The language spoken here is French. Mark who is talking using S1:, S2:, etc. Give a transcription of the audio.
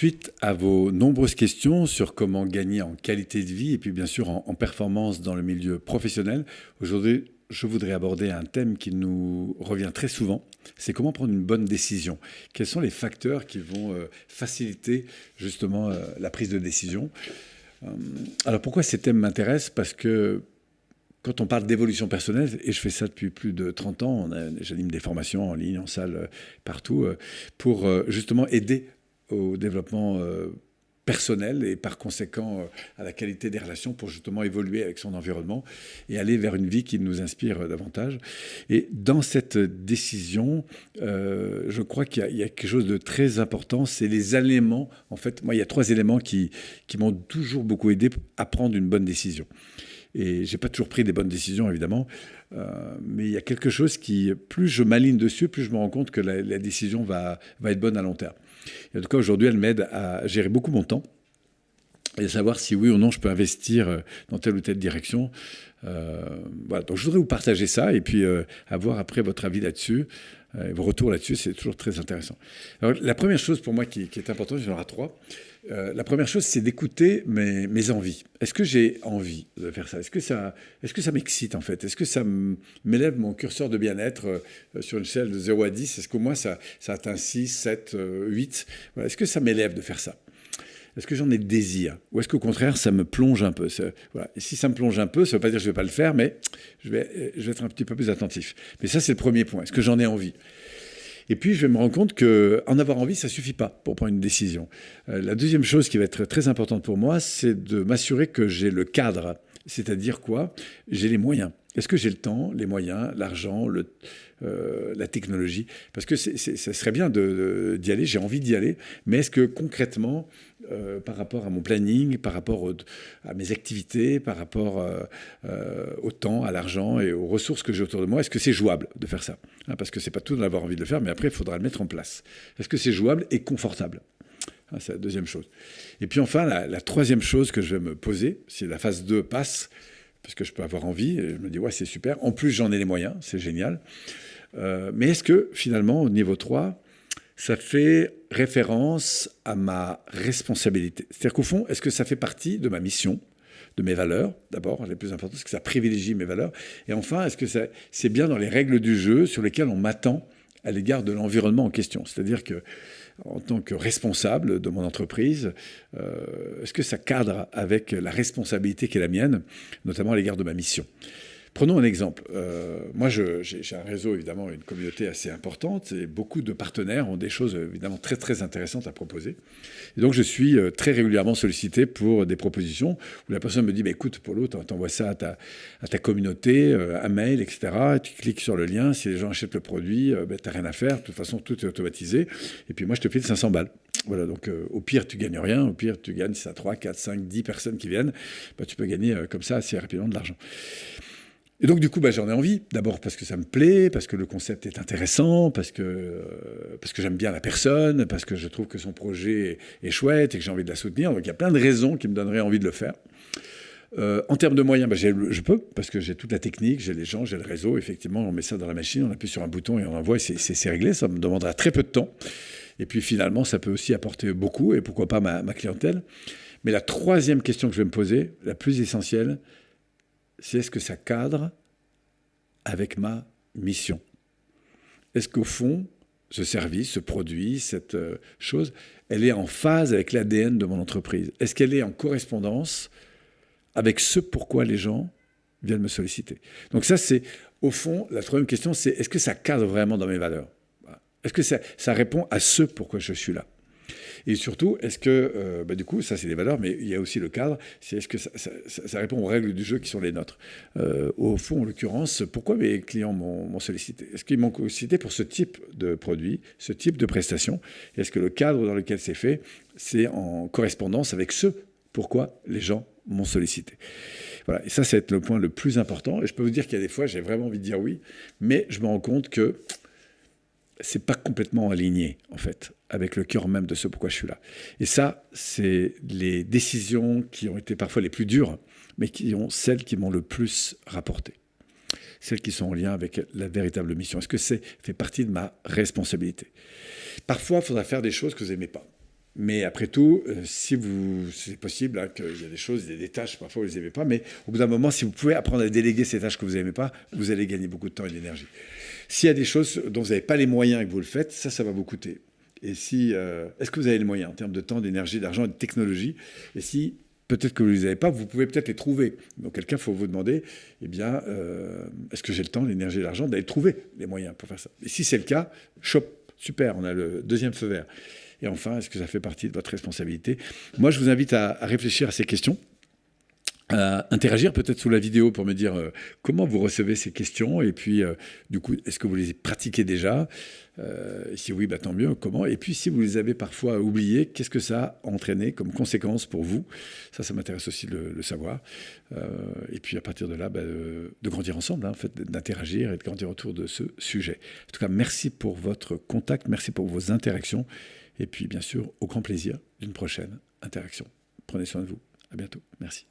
S1: Suite à vos nombreuses questions sur comment gagner en qualité de vie et puis bien sûr en, performance dans le milieu professionnel, aujourd'hui je voudrais aborder un thème qui nous revient très souvent, c'est comment prendre une bonne décision. Quels sont les facteurs qui vont euh, faciliter justement euh, la prise de décision? Euh, Alors pourquoi ces thèmes m'intéressent? Parce que quand on parle d'évolution personnelle, et je fais ça depuis plus de 30 ans, j'anime des formations en ligne, en salle, partout, pour justement aider au développement personnel et par conséquent euh, à la qualité des relations pour justement évoluer avec son environnement et aller vers une vie qui nous inspire davantage. Et dans cette décision, euh, je crois qu'il y, a quelque chose de très important, c'est les éléments. En fait, moi, il y a trois éléments qui, qui m'ont toujours beaucoup aidé à prendre une bonne décision. Et j'ai pas toujours pris des bonnes décisions, évidemment, euh, mais il y a quelque chose qui, plus je m'aligne dessus, plus je me rends compte que la, la décision va, va être bonne à long terme. En tout cas, aujourd'hui, elle m'aide à gérer beaucoup mon temps et savoir si oui ou non je peux investir euh, dans telle ou telle direction. Euh, voilà, donc je voudrais vous partager ça et puis euh, avoir après votre avis là-dessus. Euh, vos retours là-dessus, c'est toujours très intéressant. Alors, la première chose pour moi qui, est importante, il y en aura trois. La première chose, c'est d'écouter mes, envies. Est-ce que j'ai envie de faire ça? Est-ce que ça, m'excite en fait? Est-ce que ça m'élève mon curseur de bien-être sur une échelle de 0 à 10 Est-ce qu'au moins ça, atteint 6, 7, 8 voilà. Est-ce que ça m'élève de faire ça? Est-ce que j'en ai désir Ou est-ce qu'au contraire, ça me plonge un peu voilà. Si ça me plonge un peu, ça ne veut pas dire que je ne vais pas le faire, mais je vais, je vais être un petit peu plus attentif. Mais ça, c'est le premier point. Est-ce que j'en ai envie? Et puis, je vais me rendre compte qu'en avoir envie, ça suffit pas pour prendre une décision. Euh, la deuxième chose qui va être très importante pour moi, c'est de m'assurer que j'ai le cadre. C'est-à-dire quoi? J'ai les moyens. Est-ce que j'ai le temps, les moyens, l'argent, euh, la technologie? Parce que ça serait bien d'y de, d'y aller, j'ai envie d'y aller, mais est-ce que concrètement, euh, par rapport à mon planning, par rapport à mes activités, par rapport euh, au temps, à l'argent et aux ressources que j'ai autour de moi, est-ce que c'est jouable de faire ça? Hein, Parce que c'est pas tout d'avoir envie de le faire, mais après, il faudra le mettre en place. Est-ce que c'est jouable et confortable? C'est la deuxième chose. Et puis enfin, la, troisième chose que je vais me poser, si la phase 2 passe, parce que je peux avoir envie, je me dis, ouais, c'est super. En plus, j'en ai les moyens, c'est génial. Euh, mais est-ce que finalement, au niveau 3, ça fait référence à ma responsabilité? C'est-à-dire qu'au fond, est-ce que ça fait partie de ma mission de mes valeurs, d'abord, les plus importantes, est-ce que ça privilégie mes valeurs? Et enfin, est-ce que c'est bien dans les règles du jeu sur lesquelles on m'attend à l'égard de l'environnement en question? C'est-à-dire que en tant que responsable de mon entreprise, euh, est-ce que ça cadre avec la responsabilité qui est la mienne, notamment à l'égard de ma mission? Prenons un exemple. Euh, moi, j'ai un réseau, évidemment, une communauté assez importante et beaucoup de partenaires ont des choses, évidemment, très, très intéressantes à proposer. Et donc, je suis euh, très régulièrement sollicité pour des propositions où la personne me dit, écoute, Paulo, t'envoies ça à ta, à ta communauté, euh, un mail, etc. tu cliques sur le lien. Si les gens achètent le produit, bah, t'as rien à faire. De toute façon, tout est automatisé. Et puis, moi, je te file 500 balles. Voilà, donc au pire, tu gagnes rien. Au pire, tu gagnes, si ça 3, 4, 5, 10 personnes qui viennent, bah, tu peux gagner comme ça assez rapidement de l'argent. Et donc, du coup, bah, j'en ai envie. D'abord parce que ça me plaît, parce que le concept est intéressant, parce que, euh, que j'aime bien la personne, parce que je trouve que son projet est chouette et que j'ai envie de la soutenir. Donc, il y a plein de raisons qui me donneraient envie de le faire. Euh, en termes de moyens, bah, je peux, parce que j'ai toute la technique, j'ai les gens, j'ai le réseau. Effectivement, on met ça dans la machine, on appuie sur un bouton et on envoie, c'est réglé. Ça me demandera très peu de temps. Et puis finalement, ça peut aussi apporter beaucoup, et pourquoi pas ma clientèle. Mais la troisième question que je vais me poser, la plus essentielle, c'est est-ce que ça cadre avec ma mission. Est-ce qu'au fond, ce service, ce produit, cette euh, chose, elle est en phase avec l'ADN de mon entreprise? Est-ce qu'elle est en correspondance avec ce pourquoi les gens viennent me solliciter? Donc ça, c'est au fond, la troisième question, c'est est-ce que ça cadre vraiment dans mes valeurs? Est-ce que ça, ça répond à ce pourquoi je suis là? Et surtout, est-ce que, euh, bah, du coup, ça c'est des valeurs, mais il y a aussi le cadre, c'est est-ce que ça, répond aux règles du jeu qui sont les nôtres? Euh, Au fond, en l'occurrence, pourquoi mes clients m'ont sollicité? Est-ce qu'ils m'ont sollicité pour ce type de produit, ce type de prestation? Est-ce que le cadre dans lequel c'est fait, c'est en correspondance avec ce pourquoi les gens m'ont sollicité? Voilà. Et ça, c'est le point le plus important. Et je peux vous dire qu'il y a des fois, j'ai vraiment envie de dire oui, mais je me rends compte que c'est pas complètement aligné, en fait, avec le cœur même de ce pourquoi je suis là. Et ça, c'est les décisions qui ont été parfois les plus dures, mais qui ont celles qui m'ont le plus rapporté. Celles qui sont en lien avec la véritable mission. Est-ce que c'est fait partie de ma responsabilité? Parfois, il faudra faire des choses que vous n'aimez pas. Mais après tout, euh, si c'est possible hein, qu'il y a des choses, des, tâches, parfois vous les aimez pas, mais au bout d'un moment, si vous pouvez apprendre à déléguer ces tâches que vous n'aimez pas, vous allez gagner beaucoup de temps et d'énergie. S'il y a des choses dont vous n'avez pas les moyens et que vous le faites, ça, ça va vous coûter. Et si, euh, est-ce que vous avez les moyens en termes de temps, d'énergie, d'argent et de technologie? Et si peut-être que vous ne les avez pas, vous pouvez peut-être les trouver. Donc quelqu'un, il faut vous demander, eh bien, euh, est-ce que j'ai le temps, l'énergie et l'argent d'aller trouver les moyens pour faire ça? Et si c'est le cas, chop, super, on a le deuxième feu vert. Et enfin, est-ce que ça fait partie de votre responsabilité? Moi, je vous invite à, réfléchir à ces questions à interagir peut-être sous la vidéo pour me dire euh, comment vous recevez ces questions et puis euh, du coup est-ce que vous les pratiquez déjà? Euh, si oui bah, tant mieux comment? Et puis si vous les avez parfois oubliés qu'est-ce que ça a entraîné comme conséquence pour vous? Ça ça m'intéresse aussi de le, savoir et puis à partir de là bah, de grandir ensemble hein, en fait d'interagir et de grandir autour de ce sujet en tout cas merci pour votre contact merci pour vos interactions et puis, bien sûr, au grand plaisir d'une prochaine interaction. Prenez soin de vous. À bientôt. Merci.